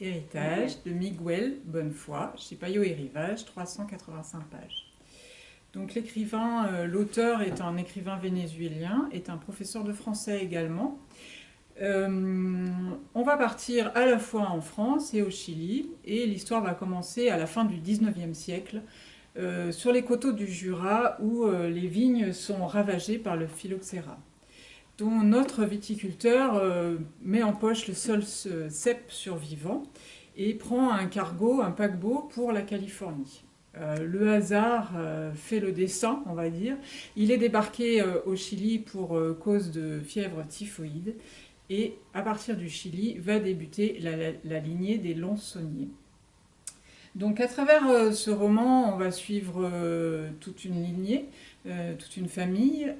Héritage de Miguel Bonnefoy, chez Payot et Rivage, 385 pages. Donc l'écrivain, euh, l'auteur est un écrivain vénézuélien, est un professeur de français également. Euh, on va partir à la fois en France et au Chili, et l'histoire va commencer à la fin du 19e siècle, euh, sur les coteaux du Jura, où les vignes sont ravagées par le phylloxéra dont notre viticulteur met en poche le seul cep survivant et prend un cargo, un paquebot pour la Californie. Euh, le hasard euh, fait le dessin, on va dire. Il est débarqué euh, au Chili pour cause de fièvre typhoïde et à partir du Chili va débuter la, lignée des Lonsonniers. Donc à travers ce roman, on va suivre toute une lignée, toute une famille,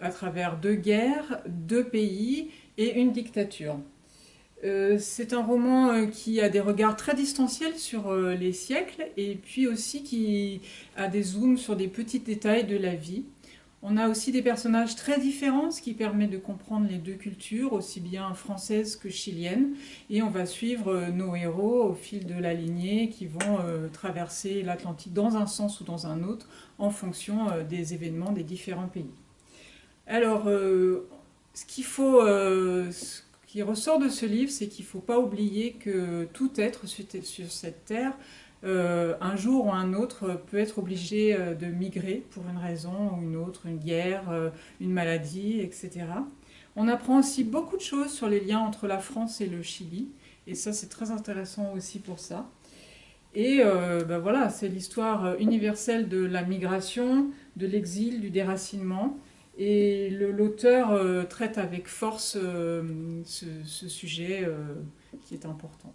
à travers deux guerres, deux pays et une dictature. Euh, c'est un roman euh, qui a des regards très distanciels sur euh, les siècles et puis aussi qui a des zooms sur des petits détails de la vie. On a aussi des personnages très différents, ce qui permet de comprendre les deux cultures, aussi bien françaises que chiliennes. Et on va suivre nos héros au fil de la lignée qui vont traverser l'Atlantique dans un sens ou dans un autre en fonction des événements des différents pays. Alors, ce faut qui ressort de ce livre, c'est qu'il ne faut pas oublier que tout être sur cette terre, euh, un jour ou un autre, peut être obligé euh, de migrer pour une raison ou une autre, une guerre, euh, une maladie, etc. On apprend aussi beaucoup de choses sur les liens entre la France et le Chili, et ça c'est très intéressant aussi pour ça. Et ben voilà, c'est l'histoire universelle de la migration, de l'exil, du déracinement, et l'auteur euh, traite avec force euh, ce, sujet euh, qui est important.